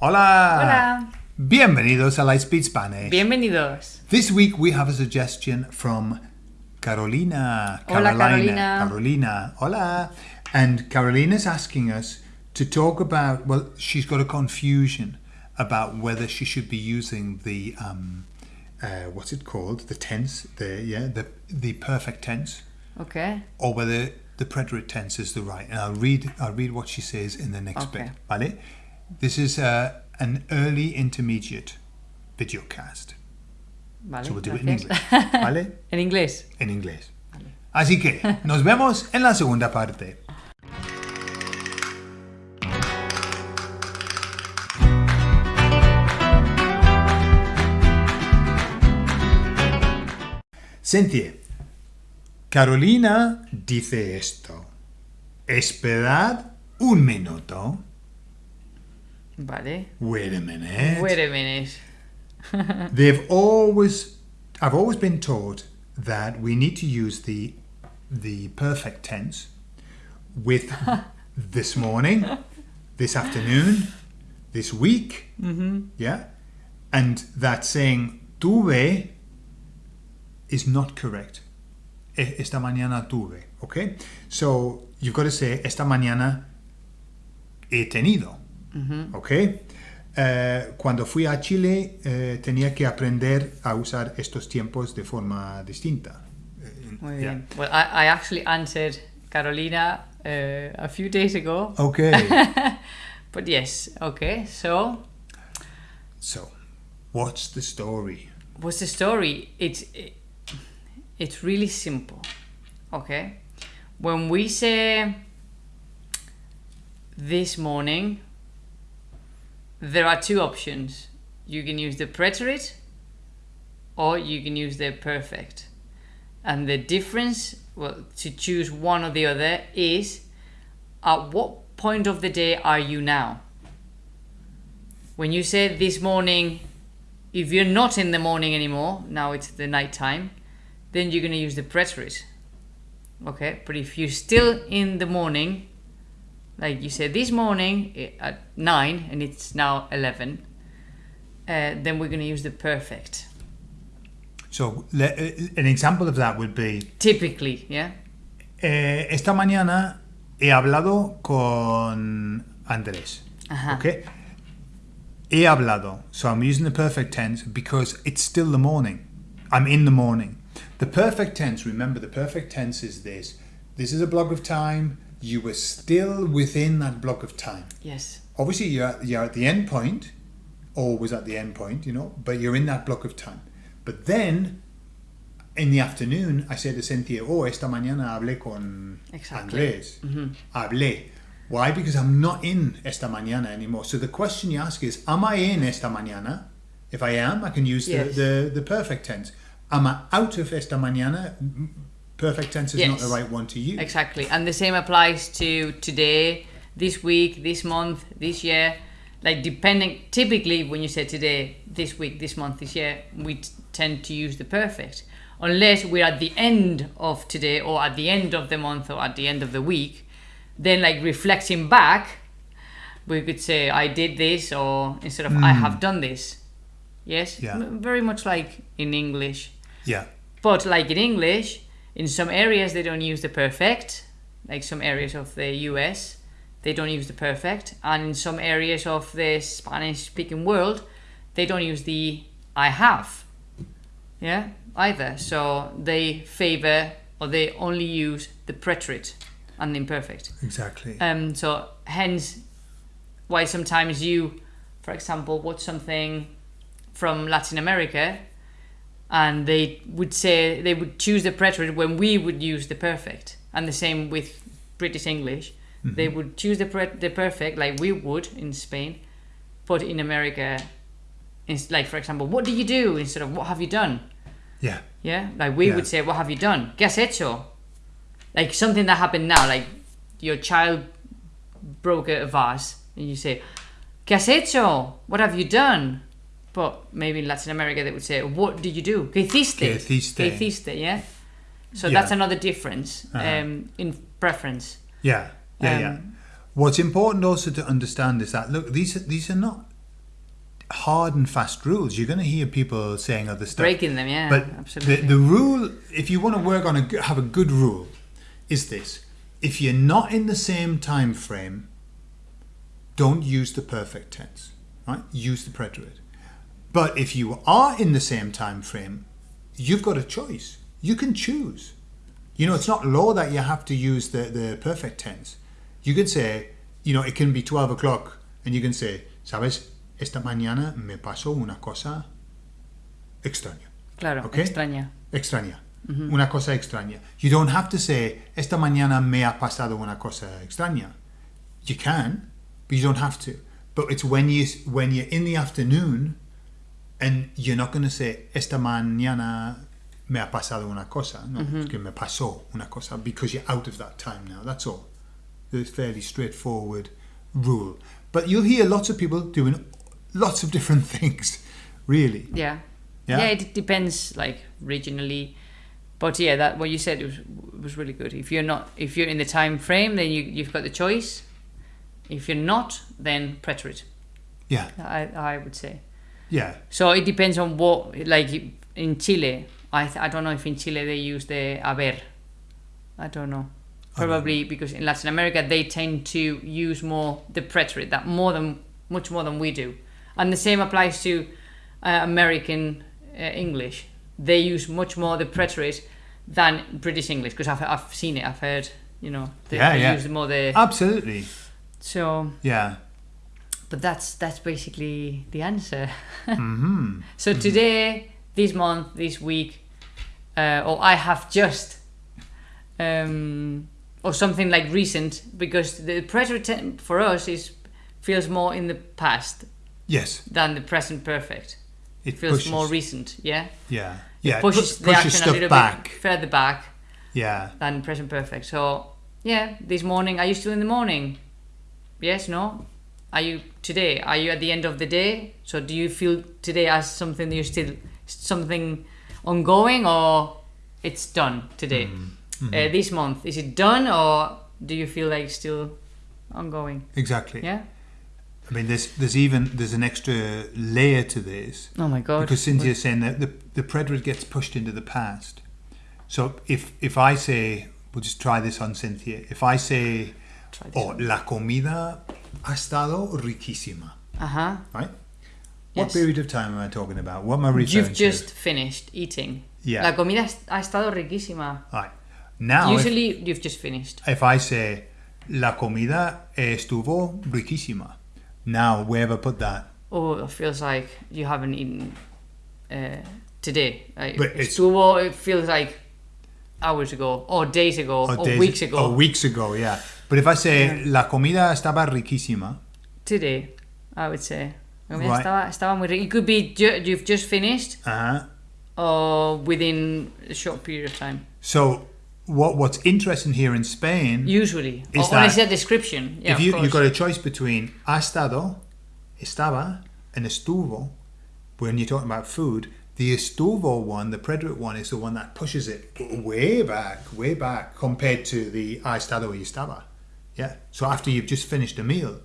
Hola. Hola. Bienvenidos a Lightspeed Spanish. Bienvenidos. This week we have a suggestion from Carolina. Hola, Carolina. Carolina. Carolina. Hola. And Carolina's asking us to talk about, well, she's got a confusion about whether she should be using the, um, uh, what's it called? The tense, the, yeah, the, the perfect tense, Okay. or whether the preterite tense is the right. And I'll read, I'll read what she says in the next Okay. bit. Vale? This is uh, an early intermediate videocast. Vale. So we'll do it in gracias. English. ¿Vale? en inglés. En inglés. Así que nos vemos en la segunda parte. Cynthia, Carolina dice esto. Esperad un minuto. Vale. Wait a minute. Wait a minute. They've always, I've always been taught that we need to use the the perfect tense with this morning, this afternoon, this week, mm-hmm. yeah, and that saying tuve is not correct. Esta mañana tuve, okay? So you've got to say esta mañana he tenido. ¿Ok? Eh, cuando fui a Chile eh, tenía que aprender a usar estos tiempos de forma distinta. Eh, Muy yeah. bien. Well, I, I actually answered Carolina uh, a few days ago. Ok. But yes, okay. So, so, what's the story? what's the story? It's it, it's really simple. Okay. When we say this morning, there are two options. You can use the preterite or you can use the perfect. And the difference, well, to choose one or the other is at what point of the day are you now? When you say this morning, if you're not in the morning anymore, now it's the night time, then you're going to use the preterite. Okay, but if you're still in the morning, like you said this morning eh, at 9 and it's now 11, uh, then we're going to use the perfect. So, le- eh, an example of that would be Typically, yeah? eh, esta mañana he hablado con Andrés. Ajá. Okay? He hablado. So I'm using the perfect tense because it's still the morning. I'm in the morning. The perfect tense, remember, the perfect tense is this. This is a block of time. You were still within that block of time. Yes. Obviously, you're at, you're at the end point, always at the end point, you know, but you're in that block of time. But then, in the afternoon, I said to Cynthia, oh, esta mañana hablé con Exactly. Andrés. Mm-hmm. Hablé. Why? Because I'm not in esta mañana anymore. So the question you ask is, am I in esta mañana? If I am, I can use Yes. the, the, the perfect tense. Am I out of esta mañana? Perfect tense is not the right one to use. Exactly. And the same applies to today, this week, this month, this year. Like, depending, typically, when you say today, this week, this month, this year, we tend to use the perfect. Unless we're at the end of today, or at the end of the month, or at the end of the week, then, like, reflecting back, we could say, I did this, or instead of, I hmm. have done this. Yes? Yeah. Very much like in English. Yeah. But like in English, in some areas they don't use the perfect, like some areas of the US, they don't use the perfect, and in some areas of the Spanish speaking world, they don't use the I have. Yeah, either. So they favor or they only use the preterite and the imperfect. Exactly. Um, so hence why sometimes you, for example, watch something from Latin America, and they would say they would choose the preterite when we would use the perfect, and the same with British English. Mm-hmm. They would choose the pre- the perfect like we would in Spain, but in America, it's like for example, what do you do instead of what have you done? yeah. Yeah, like we Yeah. would say, "What have you done? ¿Qué has hecho?" Like something that happened now, like your child broke a vase, and you say, ¿Qué has hecho? What have you done? But maybe in Latin America they would say, "What did you do? ¿Qué hiciste?" ¿Qué hiciste? ¿Qué hiciste? Yeah. So Yeah. that's another difference Uh-huh. um, in preference. Yeah, yeah, yeah. Um, What's important also to understand is that look, these are, these are not hard and fast rules. You're going to hear people saying other stuff. Breaking them, yeah, But absolutely. the, the rule, if you want to work on a have a good rule, is this: if you're not in the same time frame, don't use the perfect tense. Right? Use the preterite. But if you are in the same time frame, you've got a choice. You can choose. You know, it's not law that you have to use the, the perfect tense. You can say, you know, it can be 12 o'clock and you can say, ¿sabes? Esta mañana me pasó una cosa extraña. Claro, Okay. extraña. Extraña. Una cosa extraña. You don't have to say, esta mañana me ha pasado una cosa extraña. You can, but you don't have to. But it's when you when you're in the afternoon, and you're not going to say esta mañana me ha pasado una cosa. No, mm-hmm. es que me pasó una cosa because you're out of that time now. That's all. It's a fairly straightforward rule. But you'll hear lots of people doing lots of different things. Really. Yeah. Yeah? yeah. it depends like regionally. But yeah, that what you said was was really good. If you're not if you're in the time frame, then you you've got the choice. If you're not, then preterite. Yeah. I I would say. Yeah. So it depends on what like in Chile. I th- I don't know if in Chile they use the haber. I don't know. Probably because in Latin America they tend to use more the preterite that more than much more than we do, and the same applies to uh, American uh, English. They use much more the preterite than British English because I've I've seen it. I've heard you know they, Yeah, they yeah. use more the Absolutely. so. Yeah. But that's that's basically the answer. hmm So today, this month, this week, uh, or I have just, um, or something like recent, because the present for us is feels more in the past Yes. than the present perfect. It Feels pushes. more recent, yeah. Yeah. Yeah. it pushes pu- the action stuff a little back. bit further back Yeah. than present perfect. So yeah, this morning, are you still in the morning? Yes, no. Are you today? Are you at the end of the day? So do you feel today as something that you're still something ongoing or it's done today? Mm-hmm. Uh, this month is it done or do you feel like still ongoing? Exactly. Yeah. I mean, there's there's even there's an extra layer to this Oh my god. because Cynthia's saying that the the preterite gets pushed into the past. So if if I say, we'll just try this on Cynthia. If I say, oh, la comida ha estado riquísima, Uh huh. right? What Yes. period of time am I talking about? What am I referring You've to? just finished eating. Yeah. La comida ha estado riquísima. Right. Now, if- Usually you've just finished. if I say la comida estuvo riquísima, now where have I put that? Oh, it feels like you haven't eaten uh, today. Like, But it's- estuvo, it feels like hours ago, or days ago, or, days- weeks ago. Or weeks ago, yeah. But if I say la comida estaba riquísima, Today, I would say. Right. estaba, estaba muy rico. It could be ju- you've just finished, uh-huh. or within a short period of time. so what what's interesting here in Spain, Usually, Is or, it's that- a description. Yeah, if you you've got a choice between ha estado, estaba, and estuvo, when you're talking about food, the estuvo one, the preterite one, is the one that pushes it way back, way back compared to the ha estado y estaba. Yeah. So after you've just finished a meal,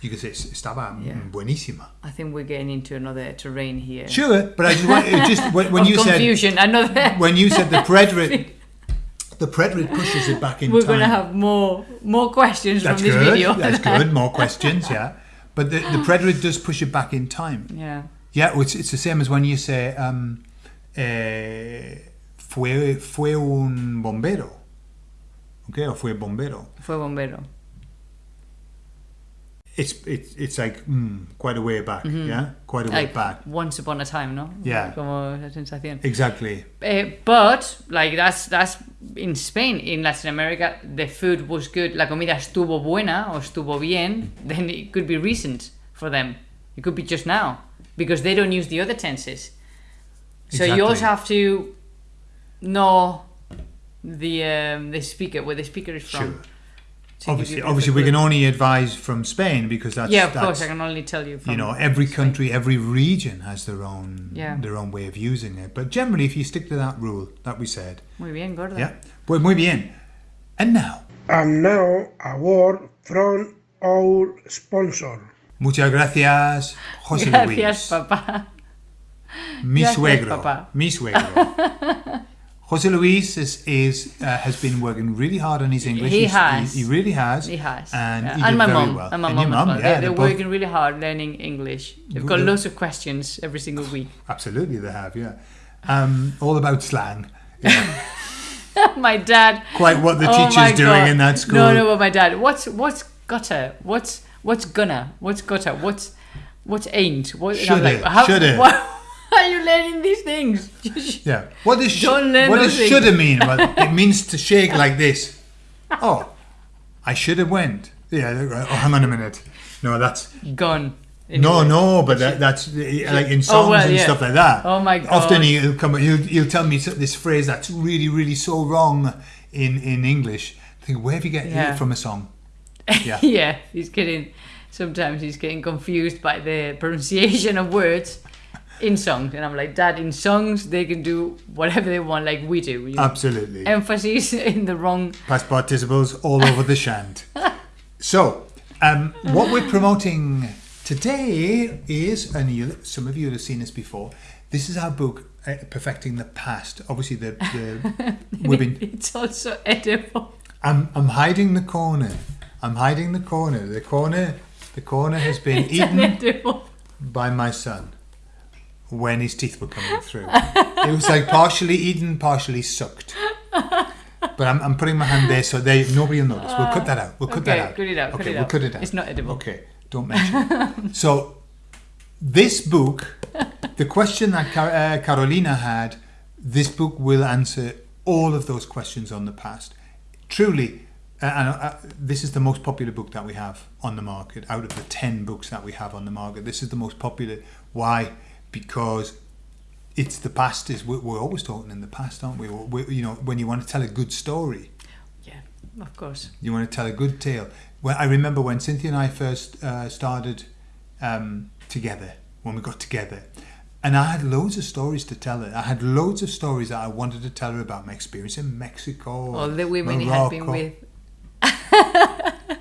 you can say estaba Yeah. buenísima. I think we're getting into another terrain here. Sure, but I just want just when, when you said confusion. Another. when you said the preterite, the preterite pushes it back in time. We're going to have more more questions That's from this good. video. That's good. More questions, yeah. But the, the preterite does push it back in time. yeah. Yeah, well, it's, it's the same as when you say um, eh, fue fue un bombero. Okay, or fue bombero. Fue bombero. It's it's it's like mm, quite a way back. Yeah, quite a way like back. once upon a time, ¿no? Yeah. Como esa sensación. Exactly. Eh, but like that's that's in Spain, in Latin America, the food was good. La comida estuvo buena or estuvo bien. Then it could be recent for them. It could be just now because they don't use the other tenses. So you also have to know the um, the speaker where the speaker is from. Sure. to give you Obviously, a bit of obviously, we can only advise from Spain because that's yeah, of that's, course. I can only tell you from. you know every country every region has their own Yeah. their own way of using it but generally if you stick to that rule that we said Muy bien, gorda. yeah pues muy bien and now And now a word from our sponsor. Muchas gracias, José Gracias, Luis. papá. Mi Gracias, suegro. papá. Mi suegro. Jose Luis is, is uh, has been working really hard on his English. He He's- has. He, he really has. He has. And, Yeah. he and my mom. well. And my and mom mum, well. yeah, they, they're they're working really hard learning English. They've got lots of questions every single week. Absolutely, they have. Yeah, um, all about slang. Yeah. my dad. Quite what the oh teacher's doing in that school. No, no, but my dad. What's what's gutter? What's what's gonna? What's gutter? What's what's ain't? What? I'm Shoulda, how, shoulda. Why are you learning these things? Yeah. What does sh- what does shoulda mean? Well, it means to shake like this. Oh, I should have went. Yeah. Oh, hang on a minute. No, that's Gone. no, Anyway. no. But that, that's like in oh, songs Oh, well, and yeah. stuff like that. Oh my God. Often he'll come. He'll, he'll tell me this phrase that's really, really so wrong in in English. I think where have you get Yeah. it from a song? Yeah. yeah, he's getting. Sometimes he's getting confused by the pronunciation of words in songs, and I'm like, Dad, in songs they can do whatever they want, like we do. You know? Absolutely. Emphasis in the wrong. past participles all over the shant. So, um, what we're promoting today is, and you, some of you have seen this before. This is our book, uh, Perfecting the Past. Obviously, the, the we've been. It's also edible. I'm, I'm hiding the corner. I'm hiding the corner. The corner, the corner has been eaten edible. by my son when his teeth were coming through. it was like partially eaten, partially sucked. But I'm, I'm putting my hand there so they nobody will notice. We'll cut that out. We'll cut Okay, that out. cut it out, cut Okay, it we'll out. cut it out. It's not edible. Okay, don't mention. it. so this book, the question that Car- uh, Carolina had, this book will answer all of those questions on the past. Truly, uh, and uh, this is the most popular book that we have on the market. Out of the ten books that we have on the market, this is the most popular. Why? Because it's the past. Is we're, we're always talking in the past, aren't we? we you know, when you want to tell a good story, Yeah, of course. you want to tell a good tale. Well, I remember when Cynthia and I first uh, started um, together, when we got together, and I had loads of stories to tell her. I had loads of stories that I wanted to tell her about my experience in Mexico. All the women he had been with.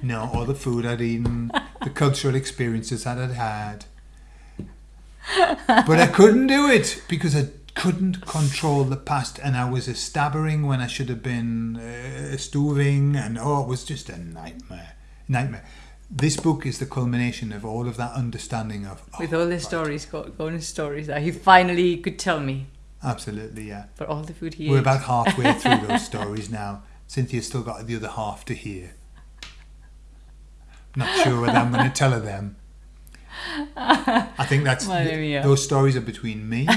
No, all the food I'd eaten, the cultural experiences that I'd had. But I couldn't do it because I couldn't control the past, and I was a stabbering when I should have been uh, and oh, it was just a nightmare, nightmare. This book is the culmination of all of that understanding of oh, With all the right. stories, going stories that he finally could tell me Absolutely, yeah. for all the food he We're ate. about halfway through those stories now. Cynthia's still got the other half to hear. Not sure whether I'm going to tell her them. I think that's mía. those stories are between me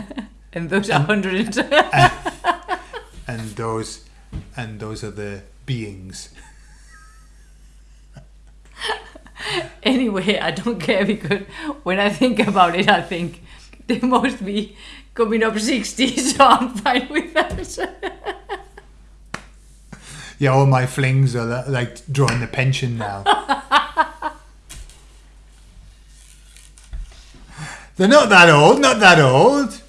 and those a hundred. and those and those are the beings. anyway, I don't care because when I think about it, I think they must be coming up 60, so I'm fine with that. Yeah, all my flings are like drawing the pension now. They're not that old, not that old.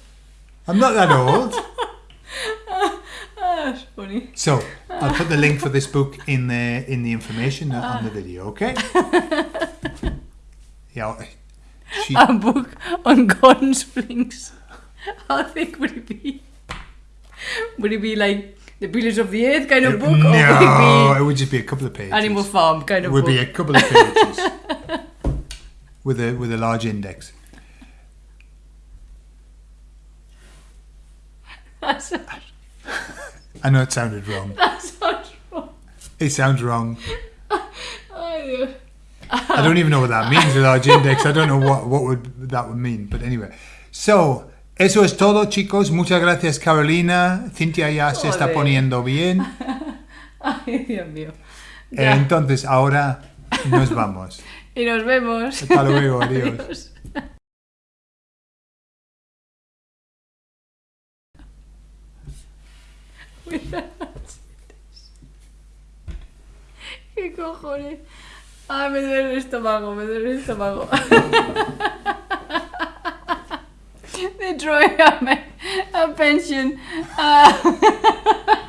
I'm not that old. That's funny. So I'll put the link for this book in the in the information on the video. Okay. Yeah. She, A book on gun springs. How thick would it be? Would it be like the Pillars of the Earth kind of book? Or would no, it it would just be a couple of pages. Animal Farm kind It of would book? be a couple of pages with a with a large index. I know it sounded wrong. that sounds wrong. It sounds wrong. I don't even know what that means, a large index. I don't know what, what would that would mean. But anyway. So, eso es todo, chicos. Muchas gracias, Carolina. Cintia ya se está poniendo bien. Ay, Dios mío. Ya. Entonces, ahora nos vamos. Y nos vemos. Hasta luego, adiós. Adiós. ¿Qué cojones? Ay, me duele el estómago, me duele el estómago. Drawing up my, a pension. Ah.